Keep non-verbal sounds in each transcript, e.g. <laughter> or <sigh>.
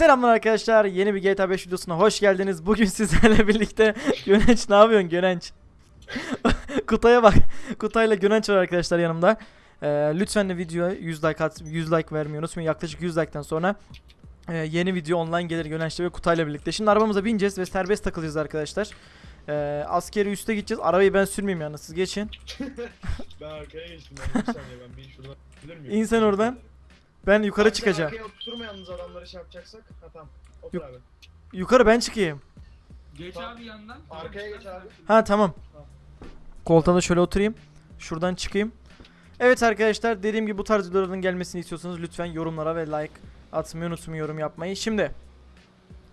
Selamlar arkadaşlar. Yeni bir GTA 5 videosuna hoş geldiniz. Bugün <laughs> sizlerle birlikte Gönenç ne yapıyorsun Gönenç? <laughs> Kutay'a bak. Kutay'la Gönenç var arkadaşlar yanımda. Ee, lütfen de videoya 100 like at, 100 like vermeyi unutmayın. Yaklaşık 100 like'tan sonra e, yeni video online gelir Gönenç'le ve Kutay'la birlikte. Şimdi arabamıza bineceğiz ve serbest takılacağız arkadaşlar. Ee, askeri üste gideceğiz. Arabayı ben sürmeyeyim yalnız siz geçin. <laughs> Ben arkaya geçtim ben bir saniye ben bir şuradan bilir miyim? İn sen oradan. Ben yukarı Abi sen çıkacağım. Arkaya oturma yalnız adamları şey yapacaksak. Ha tamam. Otur Yok. abi. Yukarı ben çıkayım. Geç Tamam. abi yandan. Arkaya geç abi. Ha tamam. Tamam. Koltuğa da şöyle oturayım. Şuradan çıkayım. Evet arkadaşlar dediğim gibi bu tarz videoların gelmesini istiyorsanız lütfen yorumlara ve like atmayı unutmayın yorum yapmayı. Şimdi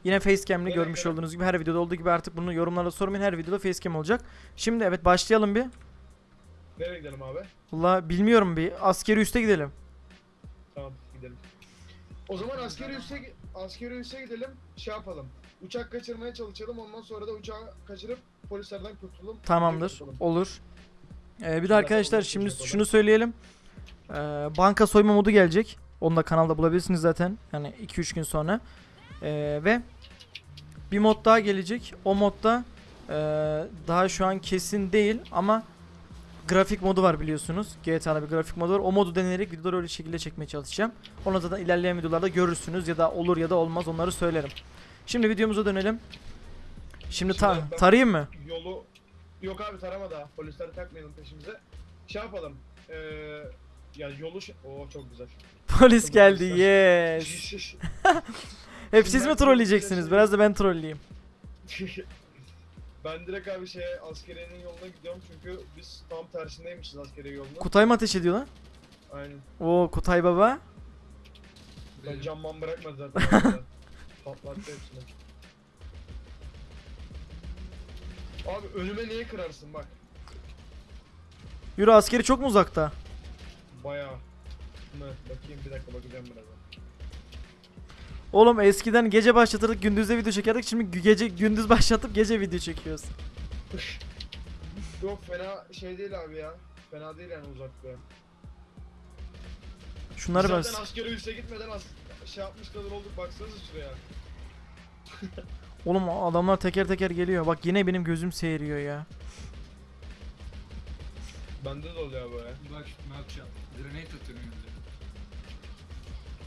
yine facecam'li Evet, görmüş evet. olduğunuz gibi her videoda olduğu gibi artık bunu yorumlarda sormayın. Her videoda facecam olacak. Şimdi evet başlayalım bir. Nereye gidelim abi? Valla bilmiyorum bir askeri üste gidelim. Gidelim. O zaman askeri üsse askeri üsse gidelim. Şey yapalım. Uçak kaçırmaya çalışalım. Ondan sonra da uçağı kaçırıp polislerden kurtulalım. Tamamdır. Kurtulalım. Olur. Ee, bir de arkadaşlar şimdi yapacağım şunu söyleyelim. Ee, banka soyma modu gelecek. Onu da kanalda bulabilirsiniz zaten. Yani 2-3 gün sonra. Ee, ve bir mod daha gelecek. O modda ee, daha şu an kesin değil ama grafik modu var biliyorsunuz. GTA'da bir grafik modu var. O modu denerek videoları öyle şekilde çekmeye çalışacağım. Onu zaten ilerleyen videolarda görürsünüz ya da olur ya da olmaz onları söylerim. Şimdi videomuza dönelim. Şimdi ta Şimdi ben- tarayayım mı? Yolu Yok abi tarama daha. Polisleri takmayalım peşimize. Şey yapalım. Ee, ya yolu. Oo çok güzel. Polis geldi. Yes. Hep siz mi trolleyeceksiniz? Biraz da ben trolleyeyim. <laughs> ben direkt abi şeye askeriyenin yoluna gidiyorum çünkü biz tam tersindeymişiz askeriye yolunun. Kutay mı ateş ediyor lan? Aynen. Oo Kutay baba. Ben camman bırakmadı zaten. <laughs> Patlattı hepsini. Abi önüme niye kırarsın bak. Yürü askeri çok mu uzakta? Bayağı. Bakayım bir dakika bakacağım birazdan. Oğlum eskiden gece başlatırdık gündüzde video çekerdik. Şimdi gece gündüz <laughs> başlatıp gece video çekiyoruz. <laughs> Yok fena şey değil abi ya. Fena değil yani uzakta. Şunları ben... Zaten askeri üste gitmeden as şey yapmış kadar olduk baksanıza şuraya. <laughs> Oğlum adamlar teker teker geliyor. Bak yine benim gözüm seyiriyor ya. Bende de oluyor böyle. Bak ne yapacağım. Grenade atıyorum.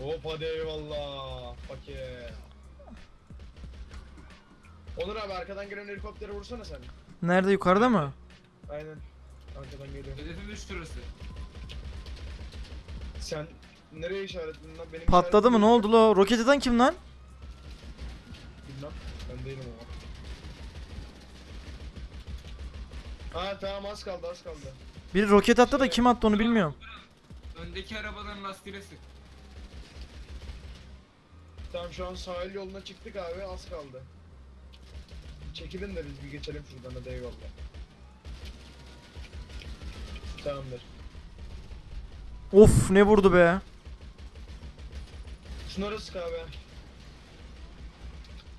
Hop hadi eyvallah. Pake. Onur abi arkadan gelen helikoptere vursana sen. Nerede yukarıda mı? Aynen. Arkadan geliyor. Hedefim üst şurası. Sen nereye işaretledin lan? Benim Patladı mı ne oldu lo? Roket atan kim lan? Bilmem. Ben değilim ama. Ha tamam az kaldı az kaldı. Biri roket attı da kim attı onu bilmiyorum. Öndeki arabaların lastiğine sık. Tamam şu an sahil yoluna çıktık abi az kaldı. Çekilin de biz bir geçelim şuradan hadi eyvallah. Tamamdır. Of ne vurdu be. Şunları sık abi.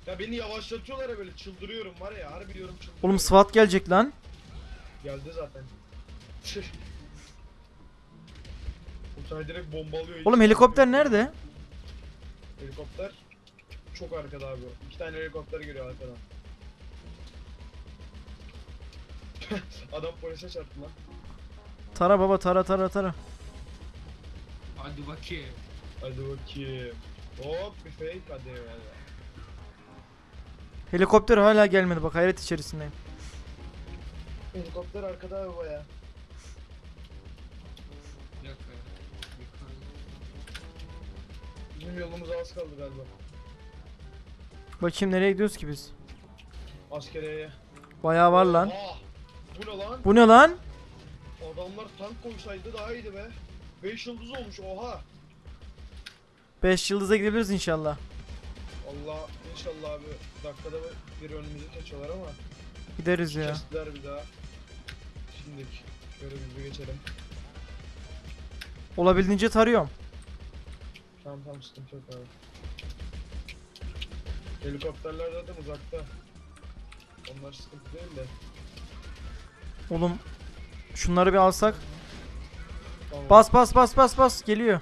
Ya beni yavaşlatıyorlar ya böyle çıldırıyorum var ya harbi diyorum çıldırıyorum. Oğlum SWAT gelecek lan. Geldi zaten. <laughs> Uçay direkt bombalıyor. hiç Oğlum helikopter nerede? Helikopter çok arkada abi. İki tane helikopter geliyor arkadan. <laughs> Adam polise çarptı lan. Tara baba tara tara tara. Hadi bakayım. Hadi bakayım. Hop bir fake hadi eyvallah. Helikopter hala gelmedi bak hayret içerisindeyim. Helikopter arkada abi baya. Bizim yolumuz az kaldı galiba. Bakayım nereye gidiyoruz ki biz? Askeriyeye. Bayağı var lan. Bu ne lan? Bu ne lan? Adamlar tank koysaydı daha iyiydi be. 5 yıldız olmuş oha. 5 yıldıza gidebiliriz inşallah. Allah inşallah abi dakikada bir önümüzü geçiyorlar ama Gideriz ya. kestiler bir daha. Şimdi şöyle bir geçelim. Olabildiğince tarıyorum. Tamam tamam sıkıntı yok abi. Helikopterler zaten uzakta. Onlar sıkıntı değil de. Oğlum şunları bir alsak. Tamam. Bas bas bas bas bas geliyor.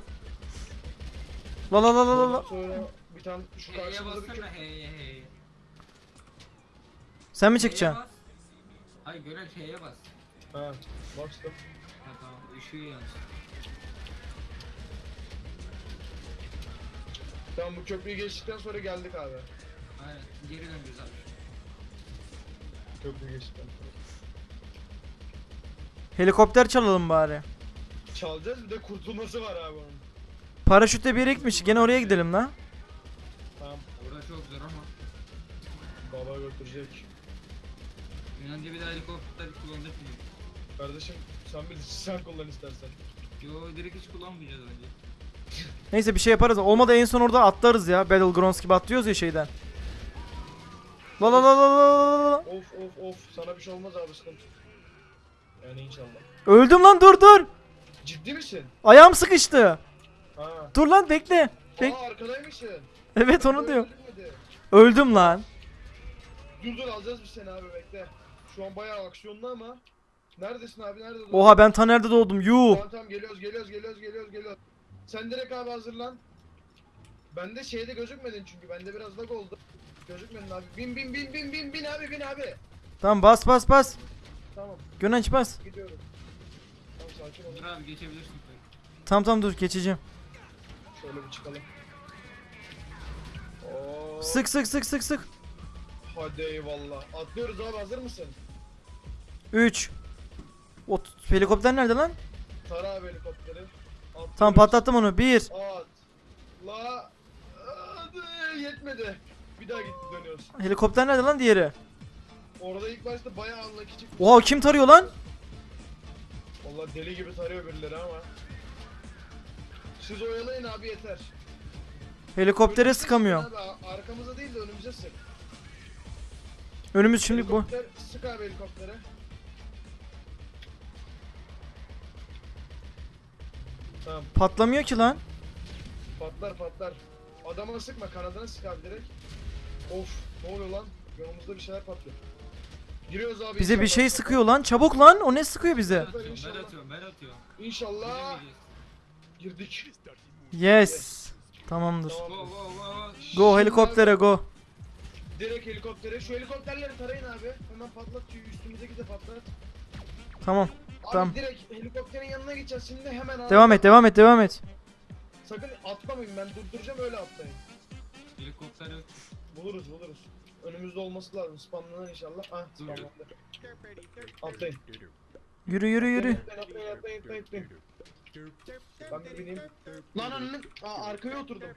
La la la la la sonra bir tane şu H'ye karşımızda bir bassana H'ye H'ye. Sen mi H'ye bas. Hayır gören H'ye bas. Ha bastım. Ha tamam ışığı yansın. Tamam bu köprüyü geçtikten sonra geldik abi. Aynen geri döneceğiz abi. Köprüyü geçtikten sonra. Helikopter çalalım bari. Çalacağız bir de kurtulması var abi onun. Paraşütle bir gitmiş. Gene oraya gidelim lan. Tamam Orada çok zor ama. baba götürecek. Önce bir daha helikopter kullandık mı? Kardeşim sen bilirsin sen kullan istersen. Yo direkt hiç kullanmayacağız önce. Neyse bir şey yaparız. Olmadı en son orada atlarız ya. Battlegrounds gibi atlıyoruz ya şeyden. La la la la la la. Of of of sana bir şey olmaz abi sıkıntı. Yani inşallah. Öldüm lan dur dur. Ciddi misin? Ayağım sıkıştı. Ha. Dur lan bekle. Bek Aa arkadaymışsın. evet onu diyor. Öldüm lan. Dur dur alacağız biz seni abi bekle. Şu an bayağı aksiyonlu ama. Neredesin abi nerede? Oha ben ta nerede doğdum? Yuh. Tamam tamam geliyoruz geliyoruz geliyoruz geliyoruz geliyoruz. Sen direkt abi hazırlan. Bende şeyde gözükmedin çünkü bende biraz lag oldu. Gözükmedin abi. Bin bin bin bin bin bin abi bin abi. Tamam bas bas bas. Tamam Gönenç bas. gidiyorum. Tamam sakin ol. Dur abi geçebilirsin. Tamam tamam dur geçeceğim. Şöyle bir çıkalım. Oo, Sık sık sık sık sık. Hadi eyvallah. Atlıyoruz abi hazır mısın? 3 Ot helikopter nerede lan? Tara abi helikopteri. Tamam patlattım onu. 1 At. La. Yetmedi. Bir daha gitti dönüyoruz. Helikopter nerede lan diğeri? Orada ilk başta bayağı anlaki çıkmış. Oha kim tarıyor lan? Vallahi deli gibi tarıyor birileri ama. Siz oyalayın abi yeter. Helikoptere Önümüze sıkamıyorum. sık Abi, arkamıza değil de önümüze sık. Önümüz şimdi bu. Helikopter, Sık abi helikoptere. Tamam Patlamıyor ki lan. patlar patlar. Adama sıkma kanadına sık abi direkt. Of ne oluyor lan? Yanımızda bir şeyler patlıyor. Giriyoruz abi. Bize bir inşallah. şey sıkıyor lan. Çabuk lan. O ne sıkıyor bize? atıyorum ben İnşallah. atıyorum ben atıyorum. İnşallah girdik. Yes. Tamamdır. Tamam. Go go go. Go helikoptere go. Direkt helikoptere. Şu helikopterleri tarayın abi. Hemen patlat. şu Üstümüzdeki de patlat. Tamam. Abi Tamam. direkt helikopterin yanına gideceğiz şimdi hemen abi. Devam et devam et devam et. Sakın atlamayın ben durduracağım öyle atlayın. Helikopter yok. Buluruz buluruz. Önümüzde olması lazım spamlanan inşallah. Ah spamlandı. Atlayın. Yürü yürü yürü. Atlayın atlayın atlayın atlayın. Ben bir bineyim. Lan lan Aa, arkaya oturdum.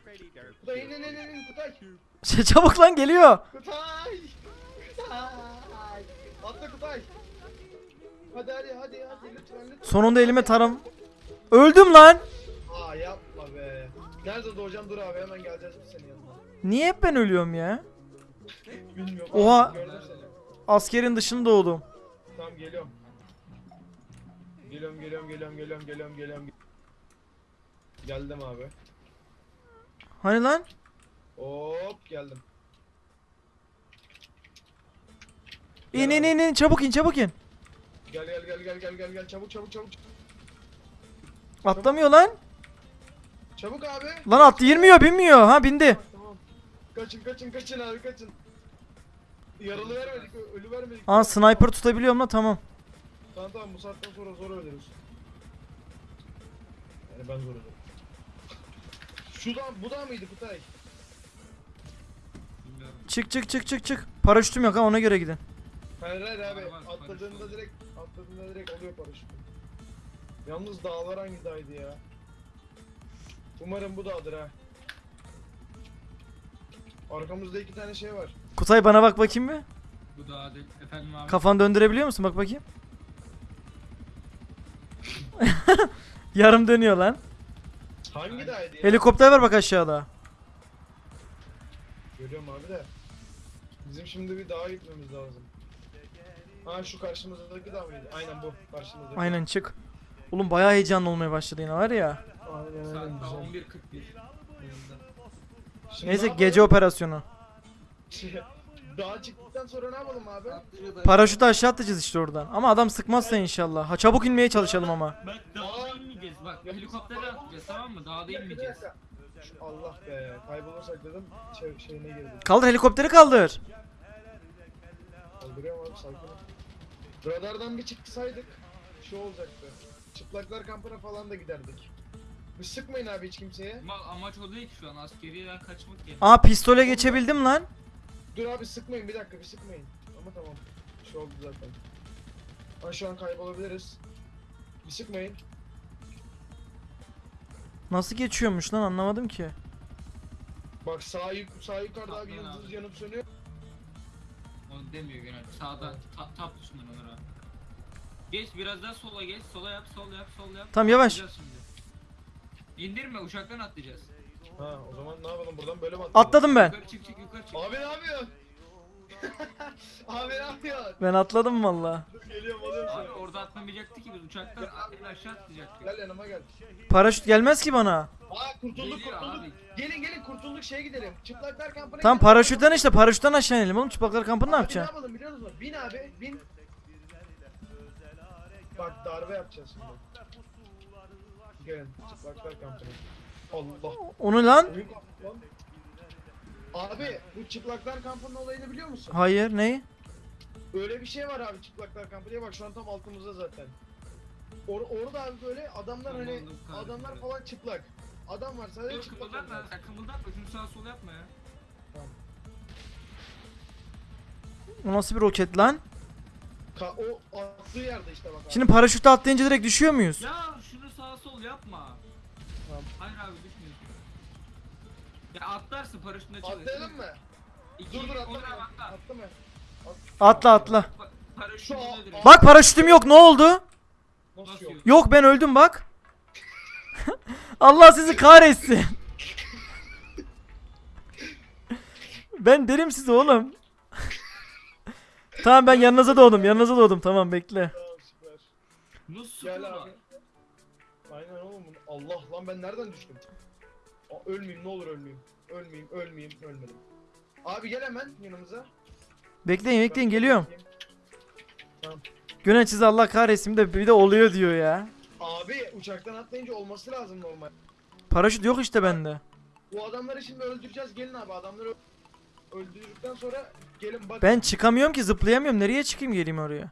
Kutay in in in in Kutay. <laughs> Çabuk lan geliyor. Kutay. Kutay. Atla Kutay. Hadi hadi hadi hadi lütfen lütfen. Sonunda elime taram. Öldüm lan. Aa yapma be. Nerede doğacağım dur abi hemen geleceğiz biz senin yanına. Niye hep ben ölüyorum ya? Bilmiyorum. Oha. Gördüm seni. Askerin dışında doğdum. Tamam geliyorum. Geliyorum geliyorum geliyorum geliyorum geliyorum geliyorum. Geldim abi. Hani lan? Hop geldim. İn in in in çabuk in çabuk in. Gel gel gel gel gel gel gel çabuk çabuk çabuk. Atlamıyor lan. Çabuk abi. Lan attı girmiyor binmiyor. Ha bindi. Tamam. Kaçın kaçın kaçın abi kaçın. Yaralı vermedik, ölü vermedik. Aa sniper tutabiliyorum lan tamam. Tamam tamam bu saatten sonra zor ölürüz. Yani ben zor ölürüm. Şu da bu da mıydı Kutay? Çık çık çık çık çık. Paraşütüm yok ha ona göre gidin. Hayır hayır abi Var, var, paraşüt atladığında var. direkt atladığında direkt oluyor paraşüt. Yalnız dağlar hangi dağydı ya? Umarım bu dağdır ha. Arkamızda iki tane şey var. Kutay bana bak bakayım bir. Bu da adet efendim abi. Kafanı döndürebiliyor musun? Bak bakayım. <laughs> Yarım dönüyor lan. Hangi dağydı ya? Helikopter var bak aşağıda. Görüyorum abi de. Bizim şimdi bir dağa gitmemiz lazım. Ha şu karşımızdaki dağ mıydı? Aynen bu karşımızdaki. Aynen çık. Oğlum bayağı heyecanlı olmaya başladı yine var ya. Aynen Saat aynen daha güzel. 11.41. Şimdi Neyse ne gece yapalım? operasyonu. <laughs> Dağa çıktıktan sonra ne yapalım abi? Paraşütü aşağı atacağız işte oradan. Ama adam sıkmazsa inşallah. Ha çabuk inmeye çalışalım ama. Bak dağda inmeyeceğiz bak helikoptere atlayacağız tamam mı? Dağda inmeyeceğiz. Şu- Allah be kaybolursak dedim şey, şeyine girdim. Kaldır helikopteri kaldır. Kaldırıyorum abi sakin ol. Radardan bir çıksaydık şu olacaktı. Çıplaklar kampına falan da giderdik. Bir sıkmayın abi hiç kimseye. Ama amaç o değil ki şu an askeriyeden kaçmak yani. Aa pistole geçebildim lan. Dur abi sıkmayın bir dakika bir sıkmayın. Ama tamam. Bir şey oldu zaten. Ama şu an kaybolabiliriz. Bir sıkmayın. Nasıl geçiyormuş lan anlamadım ki. Bak sağ, yuk sağ yukarıda abi yıldız abi. yanıp sönüyor. Onu demiyor genel. Sağdan ta, tap tuşundan onlara. Geç biraz daha sola geç. Sola yap, sol yap, sol yap. Tamam, yavaş. Atlayacağız şimdi. İndirme uçaktan atlayacağız. Ha o zaman ne yapalım buradan böyle mi atlayalım? Atladım ben. Yukarı çık çık yukarı çık. Abi ne yapıyorsun? Abi ne yapıyorsun? Ben atladım valla. Dur geliyorum alıyorum Abi seni. orada atlamayacaktı ki biz uçaktan en aşağı atlayacaktık. Gel yanıma gel. Paraşüt gelmez ki bana. Aa kurtulduk Geliyor kurtulduk. abi. Gelin gelin kurtulduk şeye gidelim. Çıplaklar kampına Tamam gidelim. paraşütten işte paraşütten aşağı inelim oğlum çıplaklar kampını ne Abi yapacaksın? Ne yapalım biliyor musun? Bin abi bin. Bak darbe yapacağız şimdi. Gelin çıplaklar kampına. Allah. Onu lan? Oyun koptu lan. Abi bu çıplaklar kampının olayını biliyor musun? Hayır neyi? Öyle bir şey var abi çıplaklar kampı diye bak şu an tam altımızda zaten. Or orada abi böyle adamlar hani Aman Allah'ım adamlar kahretsin. falan çıplak. Adam var sadece Dur çıplak. kımıldatma sen kımıldatma şunu sağa sola yapma ya. O nasıl bir roket lan? Ka o attığı yerde işte bak. abi. Şimdi paraşütle atlayınca direkt düşüyor muyuz? Ya şunu sağa sol yapma. Tamam. Hayır abi düşmüyorsun. Ya atlarsın paraşütüne çalış. Atlayalım mı? İki, Dur dur atla. Onur abi atla. Attı mı? Atla atla. Pa- Şu? Bak paraşütüm yok ne oldu? Nasıl yok? yok? Ben öldüm bak. <laughs> Allah sizi kahretsin. ben derim size oğlum. tamam ben yanınıza doğdum yanınıza doğdum tamam bekle. Tamam süper. Nasıl Gel abi. Aynen oğlum. Allah lan ben nereden düştüm? Aa, ölmeyeyim ne olur ölmeyeyim. Ölmeyeyim ölmeyeyim ölmedim. Abi gel hemen yanımıza. Bekleyin bekleyin geliyorum. Tamam. Güneş sizi Allah kahretsin de bir de oluyor diyor ya. Abi uçaktan atlayınca olması lazım normal. Paraşüt yok işte bende. Bu adamları şimdi öldüreceğiz. Gelin abi adamları ö- öldürdükten sonra gelin bak. Ben çıkamıyorum ki zıplayamıyorum. Nereye çıkayım geleyim oraya?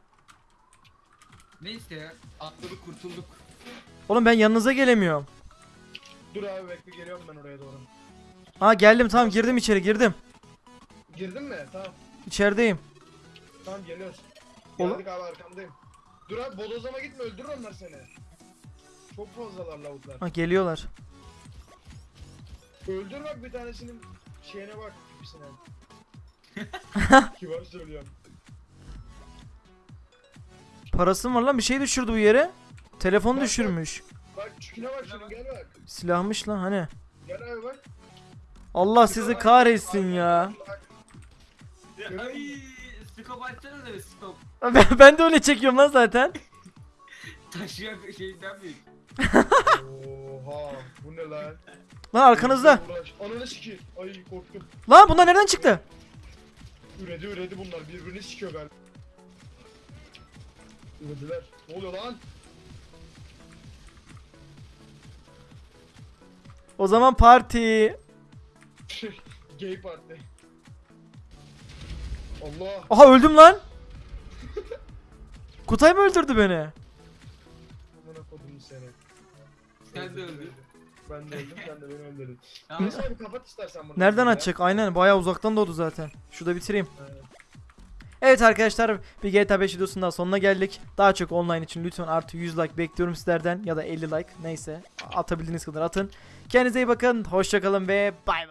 Neyse ya atladık kurtulduk. Oğlum ben yanınıza gelemiyorum. Dur abi bekle geliyorum ben oraya doğru. Ha geldim tamam girdim içeri girdim. Girdin mi? Tamam. İçerideyim. Tamam geliyoruz. Geldik abi arkandayım. Dur abi bodozlama gitme öldürür onlar seni. Çok fazlalar lavuklar. Ha geliyorlar. Öldür bak bir tanesinin şeyine bak tipisine. <laughs> Kibar söylüyorum. Parası mı var lan bir şey düşürdü bu yere. Telefon düşürmüş. Bak çüküne bak şunun gel bak. Silahmış lan hani. Gel abi bak. Allah sizi kahretsin ya. Ay skop açsana da bir skop. Ben, <laughs> ben de öyle çekiyorum lan zaten. <laughs> Taşıyan şeyden büyük. Oha bu ne lan? Lan arkanızda. Ananı sikeyim. Ay korktum. Lan bunlar nereden çıktı? Üredi üredi bunlar birbirini sikiyor galiba. Ürediler. Ne oluyor lan? O zaman parti. Gay parti. Allah. Aha öldüm lan. <laughs> Kutay mı öldürdü beni? Amına kodum seni. Sen de öldün. Ben de öldüm sen de beni öldürdün. Neyse abi kapat istersen bunu. Nereden açacak? Aynen bayağı uzaktan doğdu zaten. Şurada bitireyim. Aynen. Evet arkadaşlar bir GTA 5 videosunun sonuna geldik. Daha çok online için lütfen artı 100 like bekliyorum sizlerden ya da 50 like neyse atabildiğiniz kadar atın. Kendinize iyi bakın. Hoşçakalın ve bay bay.